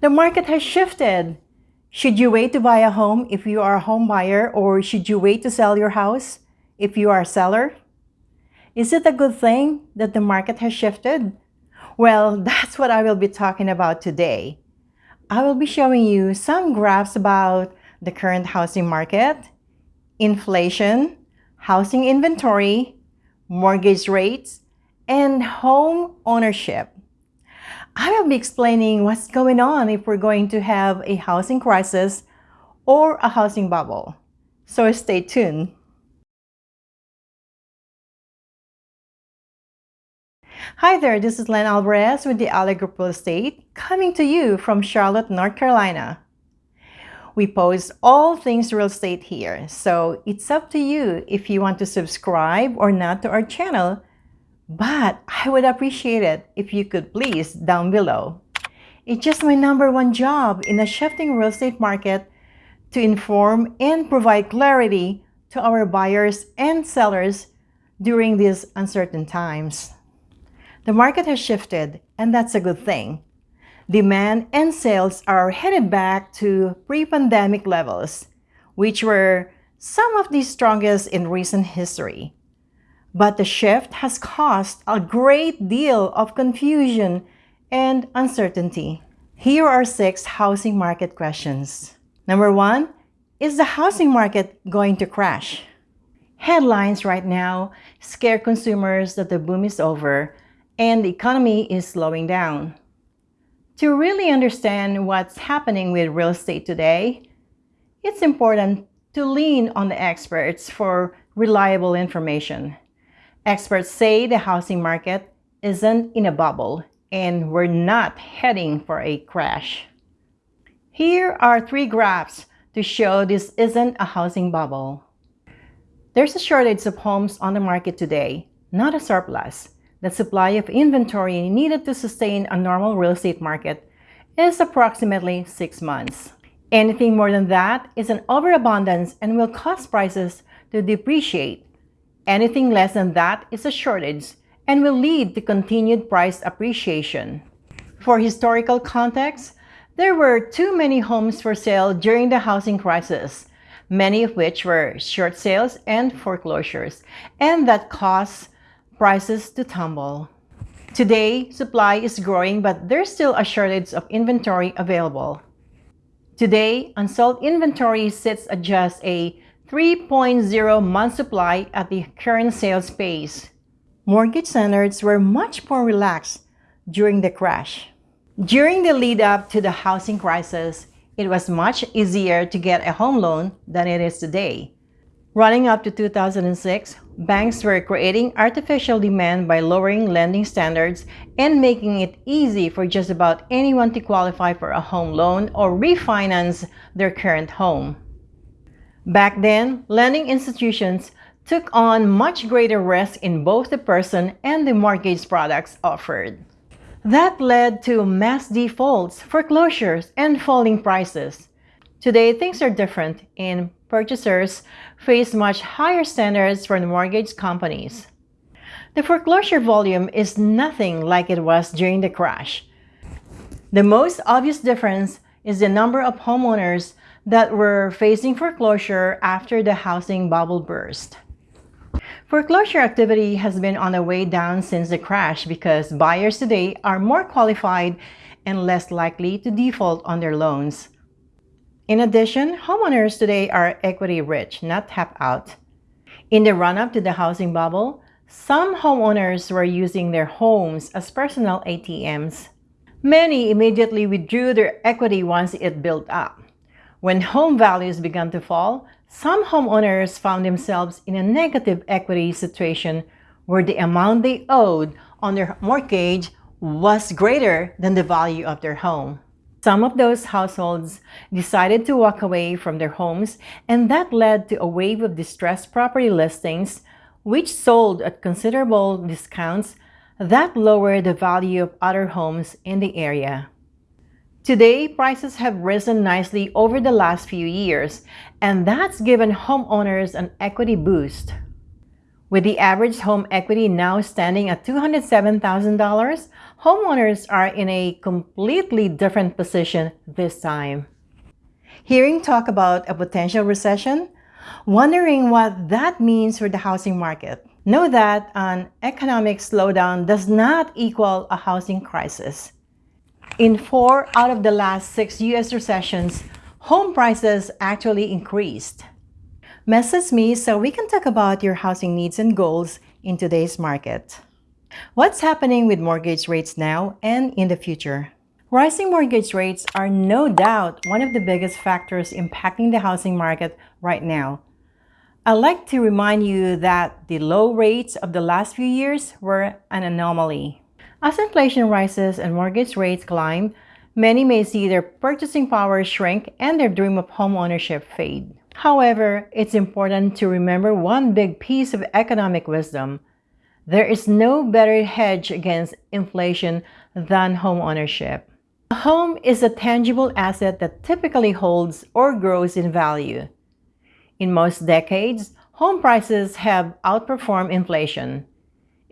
The market has shifted. Should you wait to buy a home if you are a home buyer or should you wait to sell your house if you are a seller? Is it a good thing that the market has shifted? Well, that's what I will be talking about today. I will be showing you some graphs about the current housing market, inflation, housing inventory, mortgage rates, and home ownership. I will be explaining what's going on if we're going to have a housing crisis or a housing bubble. So stay tuned. Hi there, this is Len Alvarez with the Alley Group Real Estate coming to you from Charlotte, North Carolina. We post all things real estate here, so it's up to you if you want to subscribe or not to our channel, but I would appreciate it if you could please down below. It's just my number one job in a shifting real estate market to inform and provide clarity to our buyers and sellers during these uncertain times. The market has shifted, and that's a good thing. Demand and sales are headed back to pre-pandemic levels, which were some of the strongest in recent history. But the shift has caused a great deal of confusion and uncertainty. Here are six housing market questions. Number one, is the housing market going to crash? Headlines right now scare consumers that the boom is over and the economy is slowing down. To really understand what's happening with real estate today, it's important to lean on the experts for reliable information. Experts say the housing market isn't in a bubble and we're not heading for a crash. Here are three graphs to show this isn't a housing bubble. There's a shortage of homes on the market today, not a surplus. The supply of inventory needed to sustain a normal real estate market is approximately six months. Anything more than that is an overabundance and will cause prices to depreciate. Anything less than that is a shortage and will lead to continued price appreciation. For historical context, there were too many homes for sale during the housing crisis, many of which were short sales and foreclosures, and that caused prices to tumble. Today, supply is growing but there's still a shortage of inventory available. Today, unsold inventory sits at just a 3.0 month supply at the current sales pace. Mortgage standards were much more relaxed during the crash. During the lead up to the housing crisis, it was much easier to get a home loan than it is today. Running up to 2006, banks were creating artificial demand by lowering lending standards and making it easy for just about anyone to qualify for a home loan or refinance their current home. Back then, lending institutions took on much greater risk in both the person and the mortgage products offered. That led to mass defaults, foreclosures, and falling prices. Today, things are different and purchasers face much higher standards from mortgage companies. The foreclosure volume is nothing like it was during the crash. The most obvious difference is the number of homeowners that were facing foreclosure after the housing bubble burst. Foreclosure activity has been on the way down since the crash because buyers today are more qualified and less likely to default on their loans. In addition, homeowners today are equity rich, not tap out. In the run-up to the housing bubble, some homeowners were using their homes as personal ATMs. Many immediately withdrew their equity once it built up. When home values began to fall, some homeowners found themselves in a negative equity situation where the amount they owed on their mortgage was greater than the value of their home. Some of those households decided to walk away from their homes and that led to a wave of distressed property listings which sold at considerable discounts that lowered the value of other homes in the area. Today, prices have risen nicely over the last few years, and that's given homeowners an equity boost. With the average home equity now standing at $207,000, homeowners are in a completely different position this time. Hearing talk about a potential recession, wondering what that means for the housing market. Know that an economic slowdown does not equal a housing crisis. In four out of the last six U.S. recessions, home prices actually increased. Message me so we can talk about your housing needs and goals in today's market. What's happening with mortgage rates now and in the future? Rising mortgage rates are no doubt one of the biggest factors impacting the housing market right now. I'd like to remind you that the low rates of the last few years were an anomaly. As inflation rises and mortgage rates climb, many may see their purchasing power shrink and their dream of home ownership fade. However, it's important to remember one big piece of economic wisdom. There is no better hedge against inflation than home ownership. A home is a tangible asset that typically holds or grows in value. In most decades, home prices have outperformed inflation.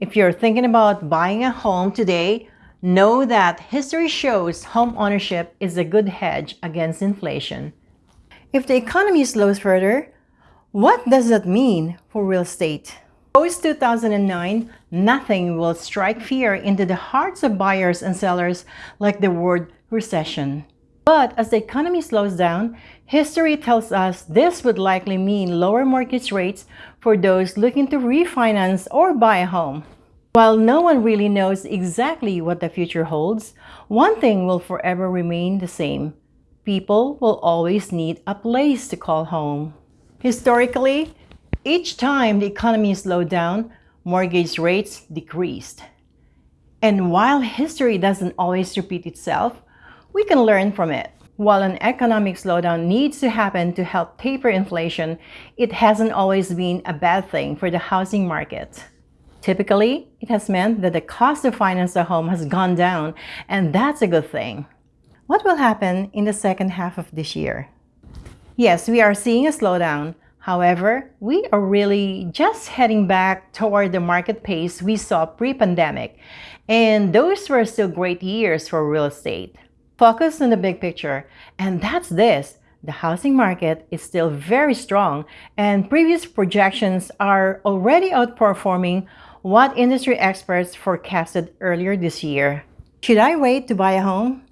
If you're thinking about buying a home today, know that history shows home ownership is a good hedge against inflation. If the economy slows further, what does that mean for real estate? Post-2009, nothing will strike fear into the hearts of buyers and sellers like the word recession. But as the economy slows down, history tells us this would likely mean lower mortgage rates for those looking to refinance or buy a home. While no one really knows exactly what the future holds, one thing will forever remain the same people will always need a place to call home. Historically, each time the economy slowed down, mortgage rates decreased. And while history doesn't always repeat itself, we can learn from it. While an economic slowdown needs to happen to help taper inflation, it hasn't always been a bad thing for the housing market. Typically, it has meant that the cost to finance a home has gone down, and that's a good thing. What will happen in the second half of this year? Yes, we are seeing a slowdown. However, we are really just heading back toward the market pace we saw pre-pandemic. And those were still great years for real estate. Focus on the big picture, and that's this. The housing market is still very strong, and previous projections are already outperforming what industry experts forecasted earlier this year. Should I wait to buy a home?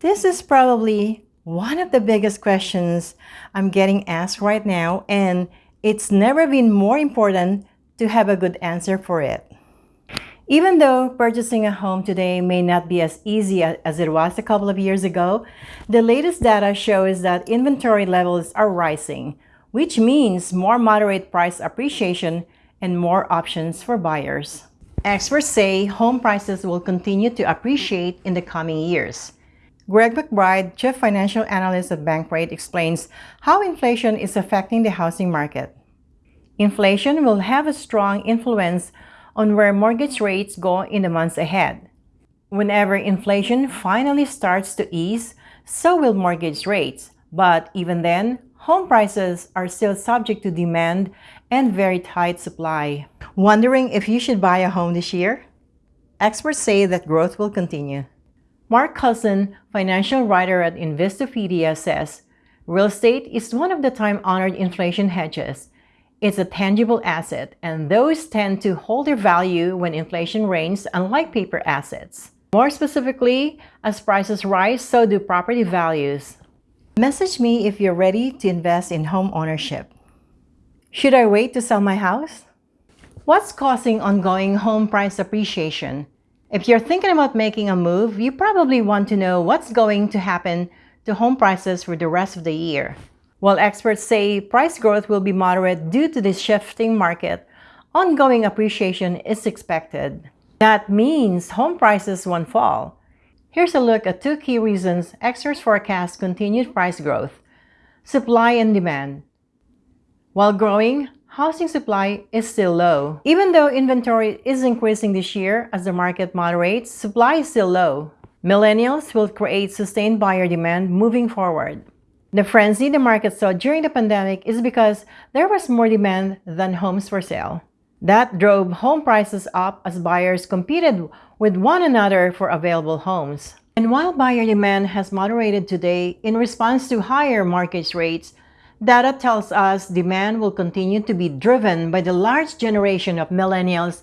This is probably one of the biggest questions I'm getting asked right now, and it's never been more important to have a good answer for it. Even though purchasing a home today may not be as easy as it was a couple of years ago, the latest data shows that inventory levels are rising, which means more moderate price appreciation and more options for buyers. Experts say home prices will continue to appreciate in the coming years. Greg McBride, Chief Financial Analyst at Bankrate, explains how inflation is affecting the housing market. Inflation will have a strong influence on where mortgage rates go in the months ahead. Whenever inflation finally starts to ease, so will mortgage rates. But even then, home prices are still subject to demand and very tight supply. Wondering if you should buy a home this year? Experts say that growth will continue. Mark Cussen, financial writer at Investopedia, says, Real estate is one of the time-honored inflation hedges. It's a tangible asset, and those tend to hold their value when inflation reigns, unlike paper assets. More specifically, as prices rise, so do property values. Message me if you're ready to invest in home ownership. Should I wait to sell my house? What's causing ongoing home price appreciation? If you're thinking about making a move, you probably want to know what's going to happen to home prices for the rest of the year. While experts say price growth will be moderate due to this shifting market, ongoing appreciation is expected. That means home prices won't fall. Here's a look at two key reasons experts forecast continued price growth. Supply and demand. While growing, housing supply is still low. Even though inventory is increasing this year as the market moderates, supply is still low. Millennials will create sustained buyer demand moving forward. The frenzy the market saw during the pandemic is because there was more demand than homes for sale. That drove home prices up as buyers competed with one another for available homes. And while buyer demand has moderated today in response to higher mortgage rates, data tells us demand will continue to be driven by the large generation of millennials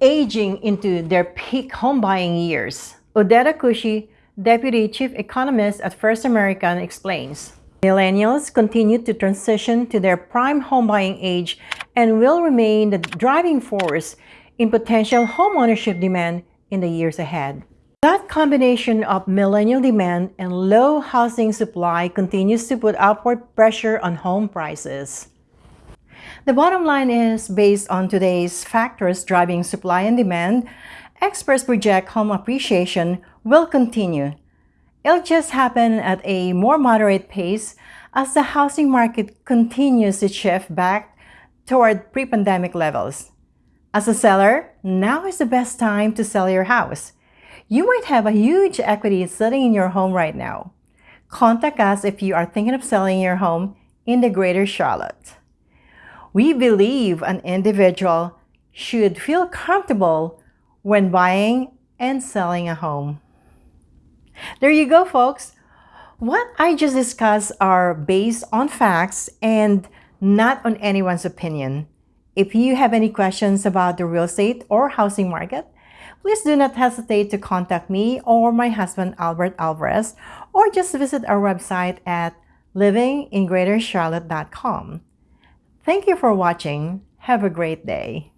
aging into their peak home buying years. Odeta Kushi, Deputy Chief Economist at First American, explains. Millennials continue to transition to their prime home buying age and will remain the driving force in potential homeownership demand in the years ahead. That combination of millennial demand and low housing supply continues to put upward pressure on home prices. The bottom line is, based on today's factors driving supply and demand, experts project home appreciation will continue. It'll just happen at a more moderate pace as the housing market continues to shift back toward pre-pandemic levels. As a seller, now is the best time to sell your house. You might have a huge equity sitting in your home right now. Contact us if you are thinking of selling your home in the Greater Charlotte. We believe an individual should feel comfortable when buying and selling a home. There you go, folks. What I just discussed are based on facts and not on anyone's opinion. If you have any questions about the real estate or housing market, please do not hesitate to contact me or my husband Albert Alvarez or just visit our website at livingingreatercharlotte.com. Thank you for watching. Have a great day.